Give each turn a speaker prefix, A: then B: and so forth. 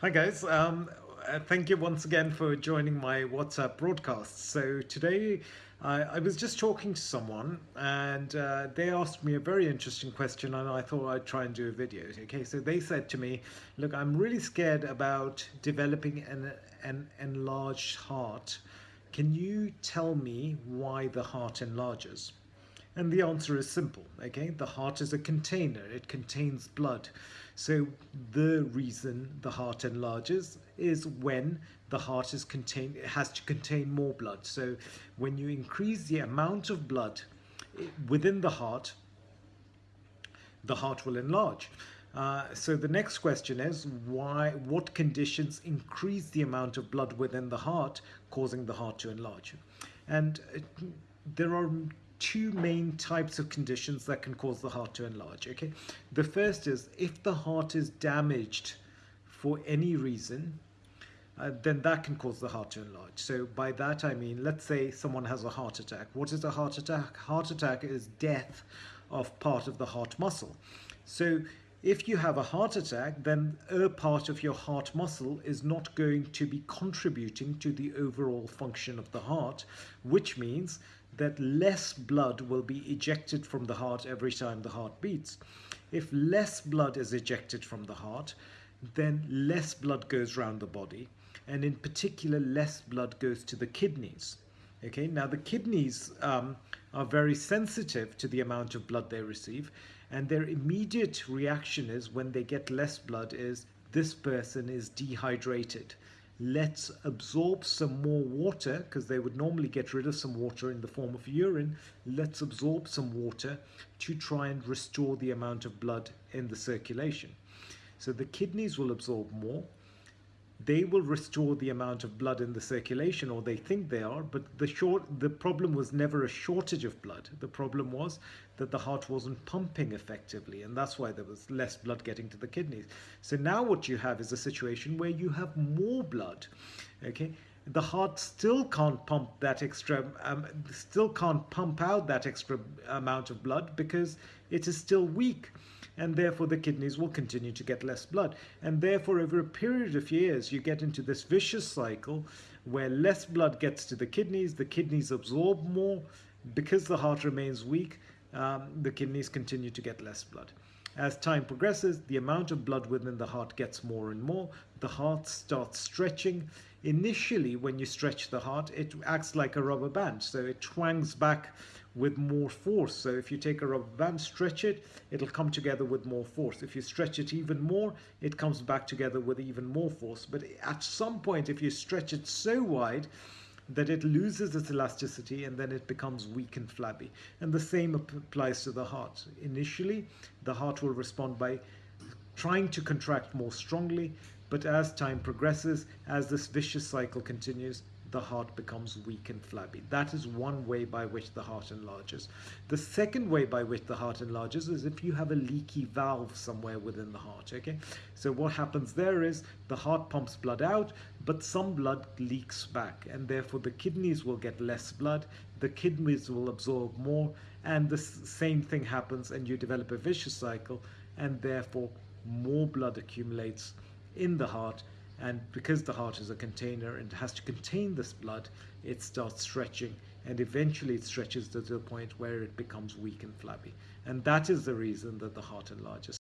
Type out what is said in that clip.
A: Hi guys, um, uh, thank you once again for joining my WhatsApp broadcast. So today I, I was just talking to someone and uh, they asked me a very interesting question and I thought I'd try and do a video. Okay, so they said to me, look, I'm really scared about developing an, an enlarged heart. Can you tell me why the heart enlarges? And the answer is simple, okay? The heart is a container, it contains blood. So the reason the heart enlarges is when the heart is contain, it has to contain more blood. So when you increase the amount of blood within the heart, the heart will enlarge. Uh, so the next question is why what conditions increase the amount of blood within the heart causing the heart to enlarge and uh, there are two main types of conditions that can cause the heart to enlarge okay? The first is if the heart is damaged for any reason uh, then that can cause the heart to enlarge. So by that I mean let's say someone has a heart attack. What is a heart attack? Heart attack is death of part of the heart muscle. So if you have a heart attack, then a part of your heart muscle is not going to be contributing to the overall function of the heart, which means that less blood will be ejected from the heart every time the heart beats. If less blood is ejected from the heart, then less blood goes around the body, and in particular, less blood goes to the kidneys. Okay, now the kidneys um, are very sensitive to the amount of blood they receive and their immediate reaction is when they get less blood is this person is dehydrated let's absorb some more water because they would normally get rid of some water in the form of urine. Let's absorb some water to try and restore the amount of blood in the circulation. So the kidneys will absorb more they will restore the amount of blood in the circulation or they think they are but the short the problem was never a shortage of blood. The problem was that the heart wasn't pumping effectively and that's why there was less blood getting to the kidneys. So now what you have is a situation where you have more blood okay? The heart still can't pump that extra um, still can't pump out that extra amount of blood because it is still weak and therefore the kidneys will continue to get less blood. And therefore, over a period of years, you get into this vicious cycle where less blood gets to the kidneys, the kidneys absorb more. Because the heart remains weak, um, the kidneys continue to get less blood. As time progresses, the amount of blood within the heart gets more and more. The heart starts stretching. Initially, when you stretch the heart, it acts like a rubber band. So it twangs back with more force. So if you take a rubber band, stretch it, it'll come together with more force. If you stretch it even more, it comes back together with even more force. But at some point, if you stretch it so wide, that it loses its elasticity and then it becomes weak and flabby. And the same applies to the heart. Initially, the heart will respond by trying to contract more strongly, but as time progresses, as this vicious cycle continues, the heart becomes weak and flabby. That is one way by which the heart enlarges. The second way by which the heart enlarges is if you have a leaky valve somewhere within the heart, okay? So what happens there is the heart pumps blood out, but some blood leaks back, and therefore the kidneys will get less blood, the kidneys will absorb more, and the same thing happens and you develop a vicious cycle, and therefore more blood accumulates in the heart and because the heart is a container and has to contain this blood it starts stretching and eventually it stretches to the point where it becomes weak and flabby. And that is the reason that the heart enlarges